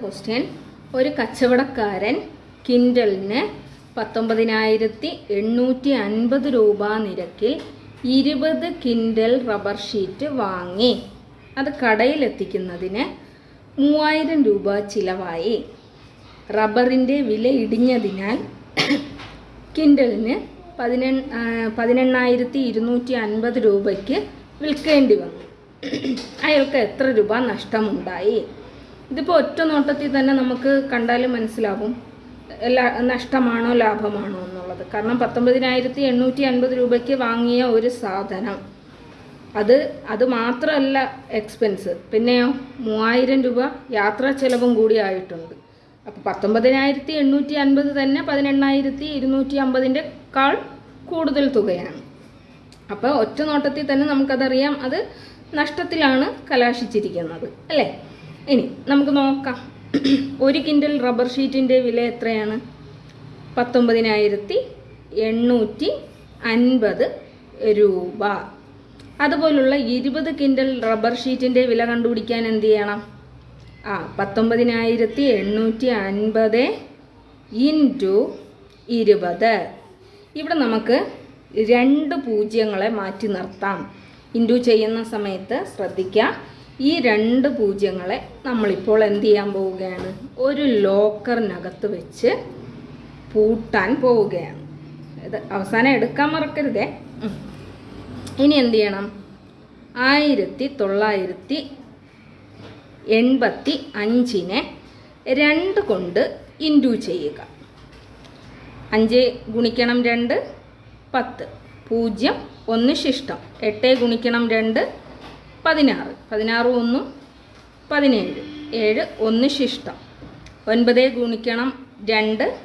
Question ഒരു കച്ചവടക്കാരൻ കിൻഡലിന് പത്തൊമ്പതിനായിരത്തി എണ്ണൂറ്റി അൻപത് രൂപ നിരക്കിൽ ഇരുപത് കിൻഡൽ റബ്ബർ ഷീറ്റ് വാങ്ങി. അത് കടയിലെത്തിക്കുന്നതിന് മൂവായിരം രൂപ ചിലവായി. റബ്ബറിന്റെ വില ഇടിഞ്ഞതിനാൽ കിൻഡലിന് പതിനെ പതിനെണ്ണായിരത്തി ഇരുന്നൂറ്റി അൻപത് രൂപയ്ക്ക് വിൽക്കേണ്ടി വന്നു. അയാൾക്ക് എത്ര രൂപ നഷ്ടമുണ്ടായി? ഇതിപ്പോൾ ഒറ്റ നോട്ടത്തിൽ തന്നെ നമുക്ക് കണ്ടാലും മനസ്സിലാവും. എല്ലാ നഷ്ടമാണോ ലാഭമാണോ എന്നുള്ളത്. കാരണം പത്തൊമ്പതിനായിരത്തി എണ്ണൂറ്റി അൻപത് രൂപയ്ക്ക് വാങ്ങിയ ഒരു സാധനം. അത് അത് മാത്രമല്ല എക്സ്പെൻസ് പിന്നെയോ മൂവായിരം രൂപ യാത്രാ ചെലവും കൂടി ആയിട്ടുണ്ട്. അപ്പോൾ പത്തൊമ്പതിനായിരത്തി എണ്ണൂറ്റി അൻപത് തന്നെ പതിനെണ്ണായിരത്തി ഇരുന്നൂറ്റി അമ്പതിന്റെ കാൾ കൂടുതൽ തുകയാണ്. അപ്പോൾ ഒറ്റ നോട്ടത്തിൽ തന്നെ നമുക്കതറിയാം അത് നഷ്ടത്തിലാണ് കലാശിച്ചിരിക്കുന്നത്. അല്ലേ? ഇനി നമുക്ക് നോക്കാം. ഒരു കിൻഡൽ റബ്ബർ ഷീറ്റിന്റെ വില എത്രയാണ്? പത്തൊമ്പതിനായിരത്തി എണ്ണൂറ്റി അൻപത് രൂപ. അതുപോലുള്ള ഇരുപത് കിൻഡൽ റബ്ബർ ഷീറ്റിന്റെ വില കണ്ടുപിടിക്കാൻ എന്ത് ചെയ്യണം? ആ പത്തൊമ്പതിനായിരത്തി എണ്ണൂറ്റി അൻപത് ഇന്റു ഇരുപത്. ഇവിടെ നമുക്ക് രണ്ട് പൂജ്യങ്ങളെ മാറ്റി നിർത്താം. ഇന്റു ചെയ്യുന്ന സമയത്ത് ശ്രദ്ധിക്കുക ഈ രണ്ട് പൂജ്യങ്ങളെ നമ്മളിപ്പോൾ എന്ത് ചെയ്യാൻ പോവുകയാണ്? ഒരു ലോക്കറിനകത്ത് വെച്ച് പൂട്ടാൻ പോവുകയാണ്. ഇത് അവസാനം എടുക്കാൻ മറക്കരുതേ. ഇനി എന്ത് ചെയ്യണം? ആയിരത്തി തൊള്ളായിരത്തി എൺപത്തി അഞ്ചിനെ രണ്ട് കൊണ്ട് ഇന്റു ചെയ്യുക. അഞ്ച് ഗുണിക്കണം രണ്ട് പത്ത്. പൂജ്യം ഒന്ന് ശിഷ്ടം. എട്ട് ഗുണിക്കണം രണ്ട് പതിനാറ്. പതിനാറ് ഒന്ന് പതിനേഴ്. ഏഴ് ഒന്ന് ശിഷ്ടം. ഒൻപത് ഗുണിക്കണം രണ്ട്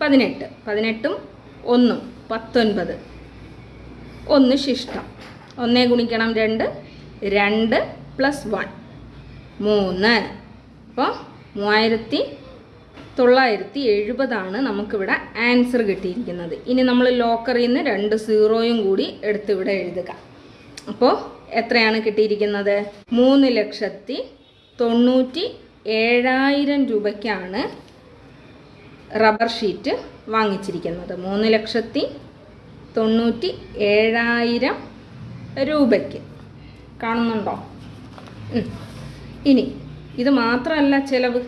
പതിനെട്ട്. പതിനെട്ടും ഒന്നും പത്തൊൻപത്. ഒന്ന് ശിഷ്ടം. ഒന്ന് ഗുണിക്കണം രണ്ട് രണ്ട് പ്ലസ് വൺ മൂന്ന്. അപ്പോൾ മൂവായിരത്തി തൊള്ളായിരത്തി എഴുപതാണ് നമുക്കിവിടെ ആൻസർ കിട്ടിയിരിക്കുന്നത്. ഇനി നമ്മൾ ലോക്കറിൽ നിന്ന് രണ്ട് സീറോയും കൂടി എടുത്തിവിടെ എഴുതുക. അപ്പോൾ എത്രയാണ് കിട്ടിയിരിക്കുന്നത്? മൂന്ന് ലക്ഷത്തി തൊണ്ണൂറ്റി ഏഴായിരം രൂപയ്ക്കാണ് റബ്ബർ ഷീറ്റ് വാങ്ങിച്ചിരിക്കുന്നത്. മൂന്ന് ലക്ഷത്തി തൊണ്ണൂറ്റി ഏഴായിരം രൂപയ്ക്ക്. കാണുന്നുണ്ടോ? ഇനി ഇത് മാത്രമല്ല ചിലവ്.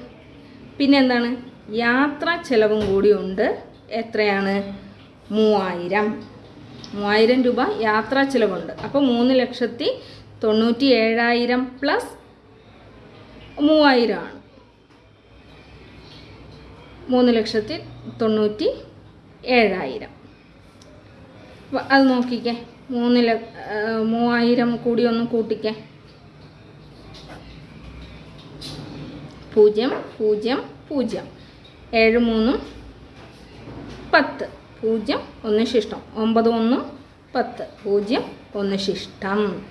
പിന്നെ എന്താണ്? യാത്രാ ചിലവും കൂടിയുണ്ട്. എത്രയാണ്? മൂവായിരം. മൂവായിരം രൂപ യാത്രാ ചിലവുണ്ട്. അപ്പോൾ മൂന്ന് ലക്ഷത്തി തൊണ്ണൂറ്റി ഏഴായിരം പ്ലസ് മൂവായിരം ആണ്. മൂന്ന് ലക്ഷത്തി തൊണ്ണൂറ്റി ഏഴായിരം അത് നോക്കിക്കേ. മൂന്ന് ല മൂവായിരം കൂടി ഒന്ന് കൂട്ടിക്കേ. പൂജ്യം പൂജ്യം പൂജ്യം. ഏഴ് മൂന്നും പത്ത്. പൂജ്യം ഒന്ന് ശിഷ്ടം ഒമ്പത് ഒന്ന് പത്ത്. പൂജ്യം ഒന്ന് ശിഷ്ടം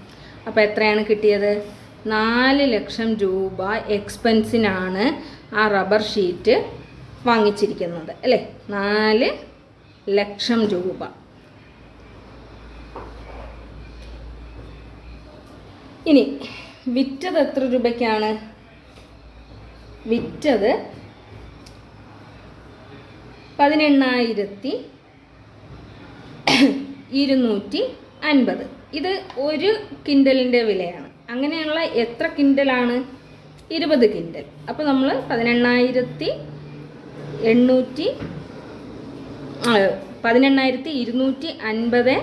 അപ്പോൾ എത്രയാണ് കിട്ടിയത്? നാല് ലക്ഷം രൂപ എക്സ്പെൻസിനാണ് ആ റബ്ബർ ഷീറ്റ് വാങ്ങിച്ചിരിക്കുന്നത്. അല്ലേ? നാല് ലക്ഷം രൂപ. ഇനി വിറ്റത് എത്ര രൂപയ്ക്കാണ്? വിറ്റത് പതിനെണ്ണായിരത്തി ഇരുന്നൂറ്റി അൻപത് ഇത് ഒരു കിൻഡലിന്റെ വിലയാണ്. അങ്ങനെയുള്ള എത്ര കിൻഡലാണ്? ഇരുപത് കിൻഡൽ. അപ്പോൾ നമ്മൾ പതിനെണ്ണായിരത്തി എണ്ണൂറ്റി പതിനെണ്ണായിരത്തി ഇരുന്നൂറ്റി അൻപത്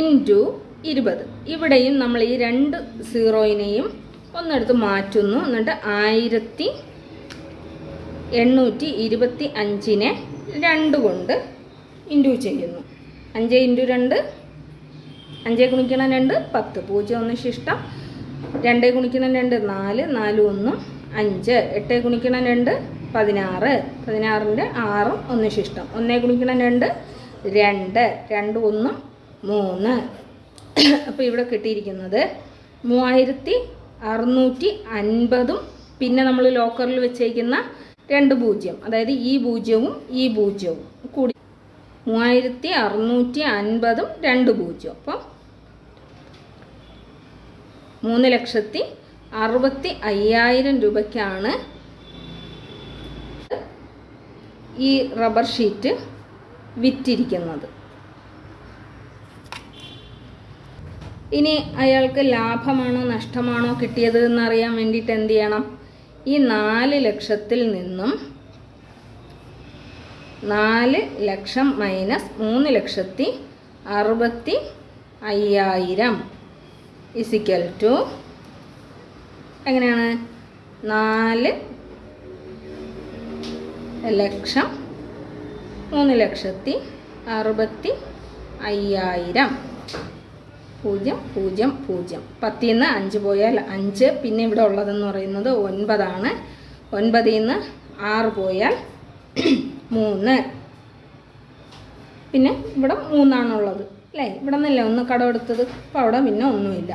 ഇന്റു ഇരുപത്. ഇവിടെയും നമ്മൾ ഈ രണ്ട് സീറോയിനെയും ഒന്നെടുത്ത് മാറ്റുന്നു. എന്നിട്ട് ആയിരത്തി എണ്ണൂറ്റി ഇരുപത്തി അഞ്ചിനെ രണ്ട് കൊണ്ട് ഇന്റു ചെയ്യുന്നു. അഞ്ച് ഇന്റു രണ്ട് അഞ്ച് ഗുണിക്കണം രണ്ട് പത്ത്. പൂജ്യം ഒന്ന് ശിഷ്ടം രണ്ട് ഗുണിക്കണം രണ്ട് നാല് നാല് ഒന്ന് അഞ്ച്. എട്ട് ഗുണിക്കണം രണ്ട് പതിനാറ്. പതിനാറിന്റെ ആറും ഒന്ന് ശിഷ്ടം. ഒന്നേ ഗുണിക്കണം രണ്ട് രണ്ട്. രണ്ട് ഒന്നും മൂന്ന്. അപ്പോൾ ഇവിടെ കിട്ടിയിരിക്കുന്നത് മൂവായിരത്തി അറുന്നൂറ്റി അൻപതും പിന്നെ നമ്മൾ ലോക്കറിൽ വെച്ചേക്കുന്ന രണ്ട് പൂജ്യം. അതായത് ഈ പൂജ്യവും ഈ പൂജ്യവും കൂടി മൂവായിരത്തി അറുന്നൂറ്റി അൻപതും രണ്ട് പൂജ്യം. അപ്പം മൂന്ന് ലക്ഷത്തി അറുപത്തി അയ്യായിരം രൂപയ്ക്കാണ് ഈ റബ്ബർ ഷീറ്റ് വിറ്റിരിക്കുന്നത്. ഇനി അയാൾക്ക് ലാഭമാണോ നഷ്ടമാണോ കിട്ടിയത് എന്നറിയാൻ വേണ്ടിയിട്ട് എന്ത് ചെയ്യണം? ഈ നാല് ലക്ഷത്തിൽ നിന്നും നാല് ലക്ഷം മൈനസ് മൂന്ന് ലക്ഷത്തി അറുപത്തി അയ്യായിരം. ഇസിക്കൽ ടു എങ്ങനെയാണ്? നാല് ലക്ഷം മൂന്ന് ലക്ഷത്തി അറുപത്തി അയ്യായിരം. പൂജ്യം പൂജ്യം പൂജ്യം. പത്തിൽ നിന്ന് അഞ്ച് പോയാൽ അഞ്ച്. പിന്നെ ഇവിടെ ഉള്ളതെന്ന് പറയുന്നത് ഒൻപതാണ്. ഒൻപതിൽ നിന്ന് ആറ് പോയാൽ മൂന്ന്. പിന്നെ ഇവിടെ മൂന്നാണുള്ളത് അല്ലേ? ഇവിടെ നിന്നല്ലേ ഒന്ന് കടമെടുത്തത് അപ്പോൾ അവിടെ പിന്നെ ഒന്നുമില്ല.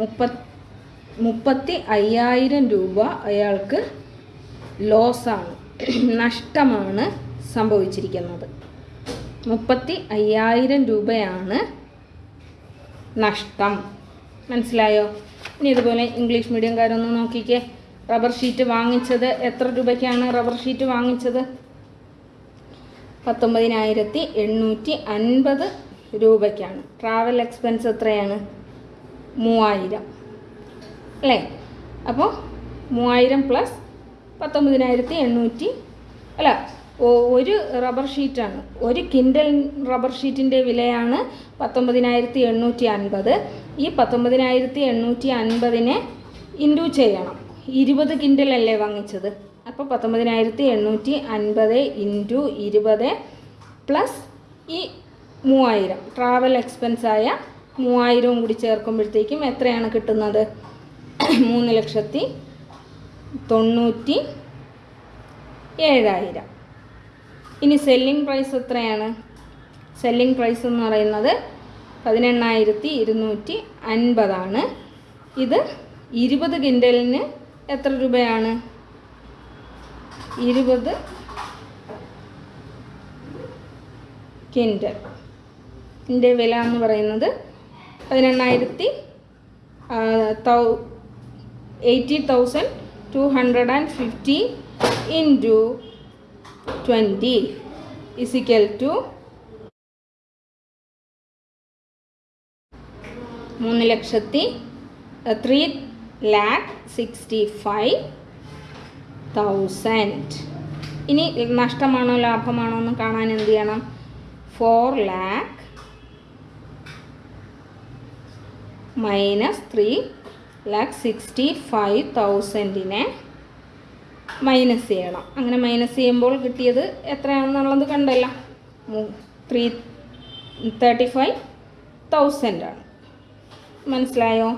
മുപ്പ മുപ്പത്തി അയ്യായിരം രൂപ അയാൾക്ക് ലോസാണ് നഷ്ടമാണ് സംഭവിച്ചിരിക്കുന്നത്. മുപ്പത്തി അയ്യായിരം രൂപയാണ് നഷ്ടം. മനസ്സിലായോ? ഇനി ഇതുപോലെ ഇംഗ്ലീഷ് മീഡിയംകാരൊന്ന് നോക്കിക്കേ. റബ്ബർ ഷീറ്റ് വാങ്ങിച്ചത് എത്ര രൂപയ്ക്കാണ് റബ്ബർ ഷീറ്റ് വാങ്ങിച്ചത്? പത്തൊമ്പതിനായിരത്തി എണ്ണൂറ്റി അൻപത് രൂപയ്ക്കാണ്. ട്രാവൽ എക്സ്പെൻസ് എത്രയാണ്? മൂവായിരം. അല്ലേ? അപ്പോൾ മൂവായിരം പ്ലസ് പത്തൊമ്പതിനായിരത്തി എണ്ണൂറ്റി അല്ല ഒരു റബ്ബർ ഷീറ്റാണ് ഒരു കിൻഡൽ റബ്ബർ ഷീറ്റിന്റെ വിലയാണ് പത്തൊമ്പതിനായിരത്തി എണ്ണൂറ്റി അൻപത് ഈ പത്തൊമ്പതിനായിരത്തി എണ്ണൂറ്റി അൻപതിനെ ഇൻഡു ചെയ്യണം. ഇരുപത് കിൻഡലല്ലേ വാങ്ങിച്ചത്? അപ്പോൾ പത്തൊമ്പതിനായിരത്തി എണ്ണൂറ്റി അൻപത് ഇന്റു ഇരുപത് പ്ലസ് ഈ മൂവായിരം. ട്രാവൽ എക്സ്പെൻസായ മൂവായിരവും കൂടി ചേർക്കുമ്പോഴത്തേക്കും എത്രയാണ് കിട്ടുന്നത്? മൂന്ന് ലക്ഷത്തി തൊണ്ണൂറ്റി ഏഴായിരം ഇനി സെല്ലിംഗ് പ്രൈസ് എത്രയാണ്? സെല്ലിംഗ് പ്രൈസ് എന്ന് പറയുന്നത് പതിനെണ്ണായിരത്തി ഇരുന്നൂറ്റി അൻപതാണ് ഇത് ഇരുപത് കിൻഡലിന് എത്ര രൂപയാണ്? ഇരുപത് കിൻഡൽ ഇതിന്റെ വില എന്ന് പറയുന്നത് പതിനെണ്ണായിരത്തി eighty thousand two hundred and fifty into twenty is equal to മൂന്ന് ലക്ഷത്തി three lakh sixty five thousand ഇനി നഷ്ടമാണോ ലാഭമാണോ എന്ന് കാണാൻ എന്ത് ചെയ്യണം? Four lakh minus three lakh sixty five തൗസൻഡിനെ minus ചെയ്യണം. അങ്ങനെ മൈനസ് ചെയ്യുമ്പോൾ കിട്ടിയത് എത്രയാണെന്നുള്ളത് കണ്ടല്ല. ത്രീ തേർട്ടി ഫൈവ് തൗസൻഡാണ് മനസ്സിലായോ?